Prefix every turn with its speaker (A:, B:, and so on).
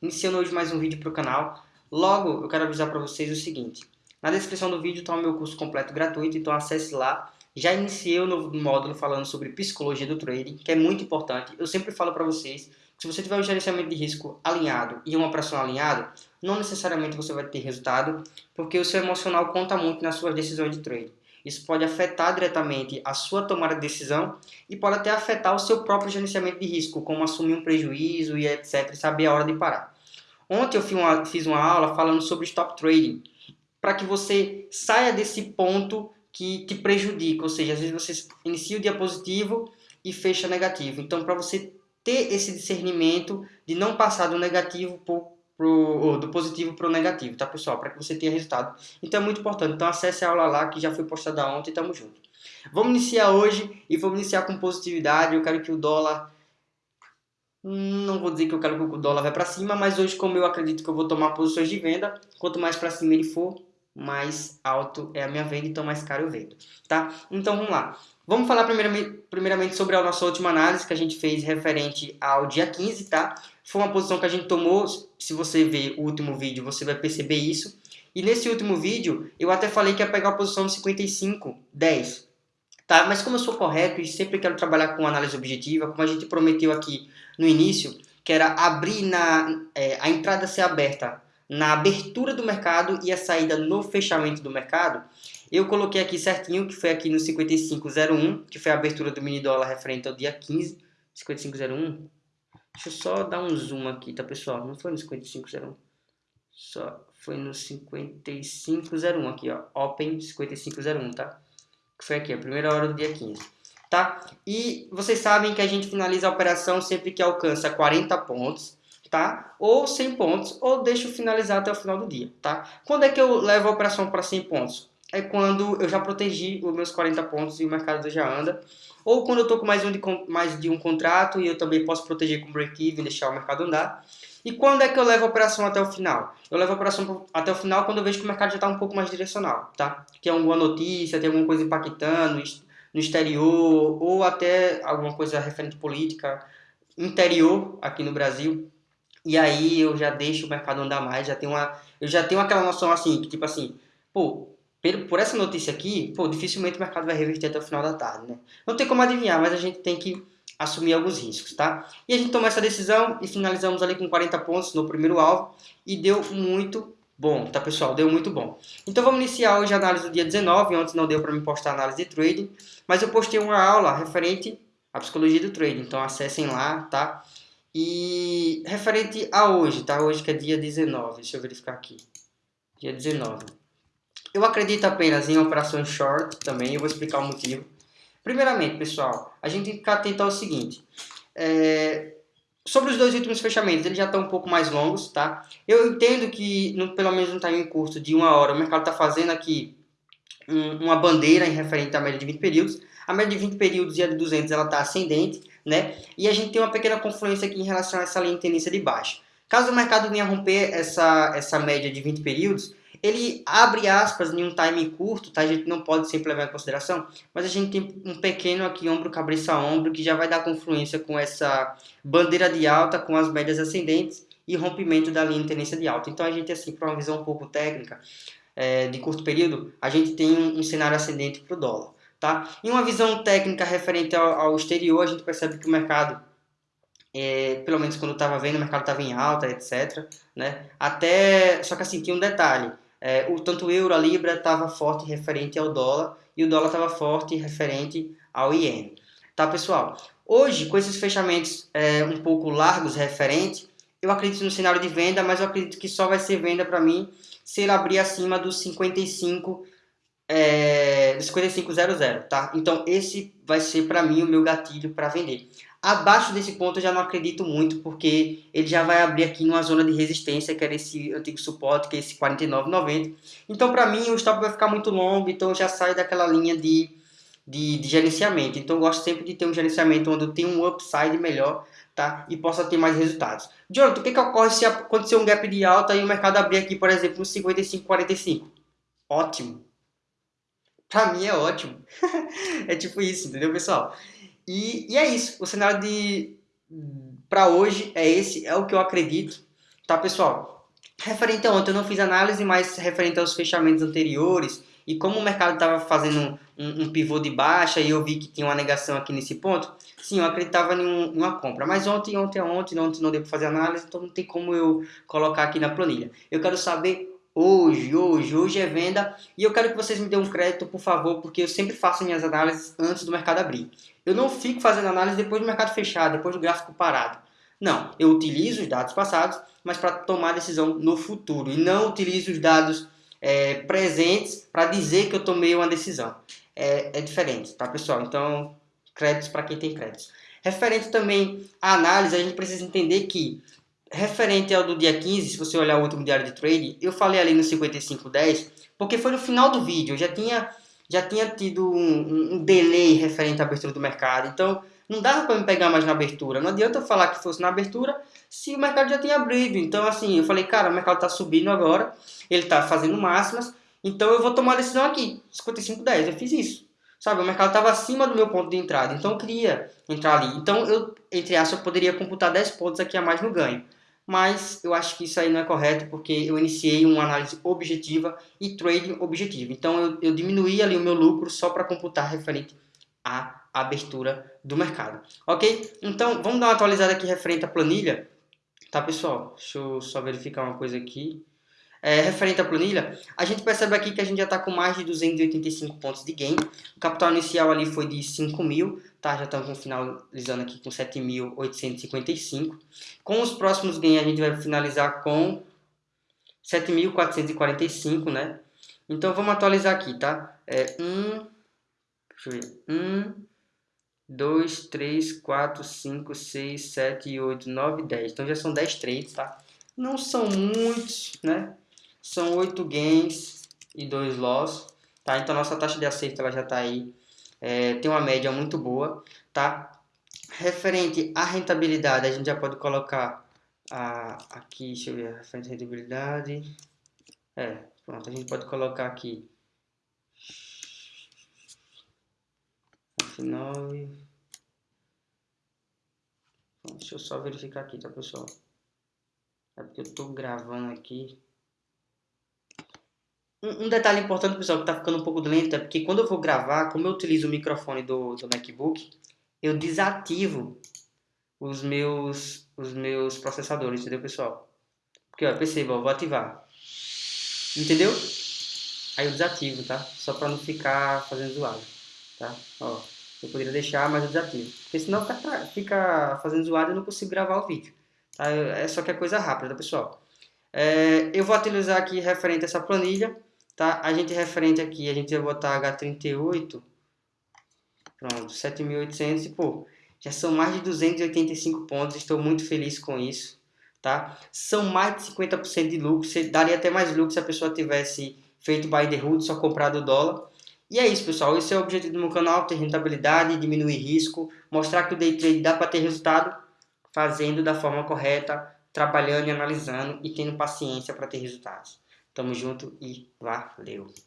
A: iniciando hoje mais um vídeo para o canal. Logo, eu quero avisar para vocês o seguinte, na descrição do vídeo está o meu curso completo gratuito, então acesse lá. Já iniciei o novo módulo falando sobre psicologia do trading, que é muito importante. Eu sempre falo para vocês que se você tiver um gerenciamento de risco alinhado e uma operação alinhada, não necessariamente você vai ter resultado, porque o seu emocional conta muito nas suas decisões de trade. Isso pode afetar diretamente a sua tomada de decisão e pode até afetar o seu próprio gerenciamento de risco, como assumir um prejuízo e etc, e saber a hora de parar. Ontem eu fiz uma, fiz uma aula falando sobre stop trading, para que você saia desse ponto que te prejudica, ou seja, às vezes você inicia o dia positivo e fecha negativo. Então, para você ter esse discernimento de não passar do negativo por pro, do positivo para o negativo, tá pessoal? Para que você tenha resultado. Então é muito importante. Então acesse a aula lá que já foi postada ontem tamo junto. Vamos iniciar hoje e vamos iniciar com positividade. Eu quero que o dólar não vou dizer que eu quero que o dólar vai para cima, mas hoje como eu acredito que eu vou tomar posições de venda, quanto mais para cima ele for, mais alto é a minha venda, então mais caro eu vendo, tá? Então vamos lá. Vamos falar primeiramente, primeiramente sobre a nossa última análise que a gente fez referente ao dia 15, tá? Foi uma posição que a gente tomou, se você ver o último vídeo, você vai perceber isso. E nesse último vídeo, eu até falei que ia pegar a posição de 55, 10. Tá? Mas como eu sou correto e sempre quero trabalhar com análise objetiva, como a gente prometeu aqui no início, que era abrir na, é, a entrada ser aberta na abertura do mercado e a saída no fechamento do mercado, eu coloquei aqui certinho, que foi aqui no 5501, que foi a abertura do mini dólar referente ao dia 15, 5501. Deixa eu só dar um zoom aqui, tá pessoal? Não foi no 5501. Só foi no 5501 aqui, ó. Open 5501, tá? Que foi aqui, a primeira hora do dia 15. Tá? E vocês sabem que a gente finaliza a operação sempre que alcança 40 pontos, tá? Ou 100 pontos, ou deixo finalizar até o final do dia, tá? Quando é que eu levo a operação para 100 pontos? É quando eu já protegi os meus 40 pontos e o mercado já anda. Ou quando eu estou com mais, um de, mais de um contrato e eu também posso proteger com break-even, deixar o mercado andar. E quando é que eu levo a operação até o final? Eu levo a operação até o final quando eu vejo que o mercado já está um pouco mais direcional, tá? Tem alguma notícia, tem alguma coisa impactando no exterior, ou até alguma coisa referente política interior aqui no Brasil. E aí eu já deixo o mercado andar mais, já tenho uma, eu já tenho aquela noção assim, que tipo assim, pô, por essa notícia aqui, pô, dificilmente o mercado vai reverter até o final da tarde, né? Não tem como adivinhar, mas a gente tem que assumir alguns riscos, tá? E a gente tomou essa decisão e finalizamos ali com 40 pontos no primeiro alvo e deu muito bom, tá pessoal? Deu muito bom. Então vamos iniciar hoje a análise do dia 19, antes não deu para me postar análise de trading, mas eu postei uma aula referente à psicologia do trading, então acessem lá, tá? E referente a hoje, tá? Hoje que é dia 19, deixa eu verificar aqui. Dia 19. Eu acredito apenas em operações short também, eu vou explicar o motivo. Primeiramente, pessoal, a gente tem que ficar atento ao seguinte. É, sobre os dois últimos fechamentos, eles já estão um pouco mais longos, tá? Eu entendo que, no, pelo menos no time curto de uma hora, o mercado está fazendo aqui um, uma bandeira em referente à média de 20 períodos. A média de 20 períodos e a de 200 ela está ascendente, né? E a gente tem uma pequena confluência aqui em relação a essa linha de tendência de baixa. Caso o mercado venha romper essa, essa média de 20 períodos, ele abre aspas em um time curto, tá? A gente não pode sempre levar em consideração, mas a gente tem um pequeno aqui ombro, cabeça ombro, que já vai dar confluência com essa bandeira de alta, com as médias ascendentes e rompimento da linha de tendência de alta. Então a gente, assim, para uma visão um pouco técnica, é, de curto período, a gente tem um, um cenário ascendente para o dólar. Tá? Em uma visão técnica referente ao, ao exterior, a gente percebe que o mercado é, pelo menos quando estava vendo, o mercado estava em alta, etc. Né? Até, só que assim, tinha um detalhe é, o, tanto o euro, a libra estava forte referente ao dólar e o dólar estava forte referente ao iene. Tá, pessoal? Hoje, com esses fechamentos é, um pouco largos referente, eu acredito no cenário de venda, mas eu acredito que só vai ser venda para mim se ele abrir acima dos 55 é, 5500, tá? Então esse vai ser para mim o meu gatilho para vender. Abaixo desse ponto eu já não acredito muito, porque ele já vai abrir aqui numa zona de resistência, que era esse antigo suporte, que é esse 49,90. Então, para mim, o stop vai ficar muito longo, então eu já saio daquela linha de, de, de, gerenciamento. Então, eu gosto sempre de ter um gerenciamento onde eu tenho um upside melhor, tá? E possa ter mais resultados. Jonathan, o que, que ocorre se acontecer um gap de alta e o mercado abrir aqui, por exemplo, no 55,45? Ótimo. Pra mim é ótimo. é tipo isso, entendeu, pessoal? E, e é isso. O cenário de para hoje é esse, é o que eu acredito, Tá, pessoal? Referente a ontem, eu não fiz análise, mas referente aos fechamentos anteriores e como o mercado estava fazendo um, um, pivô de baixa e eu vi que tinha uma negação aqui nesse ponto, sim, eu acreditava em, em uma compra. Mas ontem, ontem, ontem, ontem não deu para fazer análise, então não tem como eu colocar aqui na planilha. Eu quero saber hoje, hoje, hoje é venda e eu quero que vocês me dêem um crédito, por favor, porque eu sempre faço minhas análises antes do mercado abrir. Eu não fico fazendo análise depois do mercado fechar, depois do gráfico parado. Não, eu utilizo os dados passados, mas para tomar decisão no futuro e não utilizo os dados é, presentes para dizer que eu tomei uma decisão. É, é diferente, tá pessoal? Então, créditos para quem tem créditos. Referente também à análise, a gente precisa entender que referente ao do dia 15, se você olhar o último diário de trade, eu falei ali no 5510, porque foi no final do vídeo, eu já tinha, já tinha tido um, um delay referente à abertura do mercado, então não dava para me pegar mais na abertura, não adianta eu falar que fosse na abertura se o mercado já tinha abrido, então assim, eu falei, cara, o mercado está subindo agora, ele está fazendo máximas, então eu vou tomar a decisão aqui, 5510, eu fiz isso. Sabe, o mercado estava acima do meu ponto de entrada, então eu queria entrar ali. Então eu, entre aspas, eu poderia computar 10 pontos aqui a mais no ganho mas eu acho que isso aí não é correto porque eu iniciei uma análise objetiva e trading objetivo. Então eu, eu diminuí ali o meu lucro só para computar referente à abertura do mercado. Ok? Então vamos dar uma atualizada aqui referente à planilha. Tá pessoal? Deixa eu só verificar uma coisa aqui. É, referente à planilha, a gente percebe aqui que a gente já está com mais de 285 pontos de gain. O capital inicial ali foi de 5 mil, tá? Já estamos finalizando aqui com 7.855. Com os próximos gains a gente vai finalizar com 7.445, né? Então vamos atualizar aqui, tá? É 1, deixa eu ver, 1, 2, 3, 4, 5, 6, 7, 8, 9, 10. Então já são 10 trades, tá? Não são muitos, né? São 8 gains e 2 loss, tá? Então nossa taxa de acerto ela já está aí, é, tem uma média muito boa, tá? Referente à rentabilidade, a gente já pode colocar a, aqui, deixa eu ver, referente à rentabilidade, é, pronto, a gente pode colocar aqui 9 Deixa eu só verificar aqui, tá pessoal? É porque eu estou gravando aqui. Um, detalhe importante, pessoal, que está ficando um pouco lento, é porque quando eu vou gravar, como eu utilizo o microfone do, do MacBook, eu desativo os meus, os meus processadores, entendeu, pessoal? Porque, ó, perceba, eu vou ativar. Entendeu? Aí eu desativo, tá? Só para não ficar fazendo zoado, tá? Ó, eu poderia deixar, mas eu desativo. Porque senão fica, fica fazendo zoado e eu não consigo gravar o vídeo. Tá? É só que é coisa rápida, tá, pessoal? É, eu vou utilizar aqui referente a essa planilha tá? A gente referente aqui, a gente vai botar H38, pronto, 7.800 e pô, já são mais de 285 pontos, estou muito feliz com isso, tá? São mais de 50% de lucro, você daria até mais lucro se a pessoa tivesse feito buy the hood, só comprado o dólar. E é isso, pessoal, esse é o objetivo do meu canal, ter rentabilidade, diminuir risco, mostrar que o day trade dá para ter resultado fazendo da forma correta, trabalhando e analisando e tendo paciência para ter resultados. Tamo junto e valeu!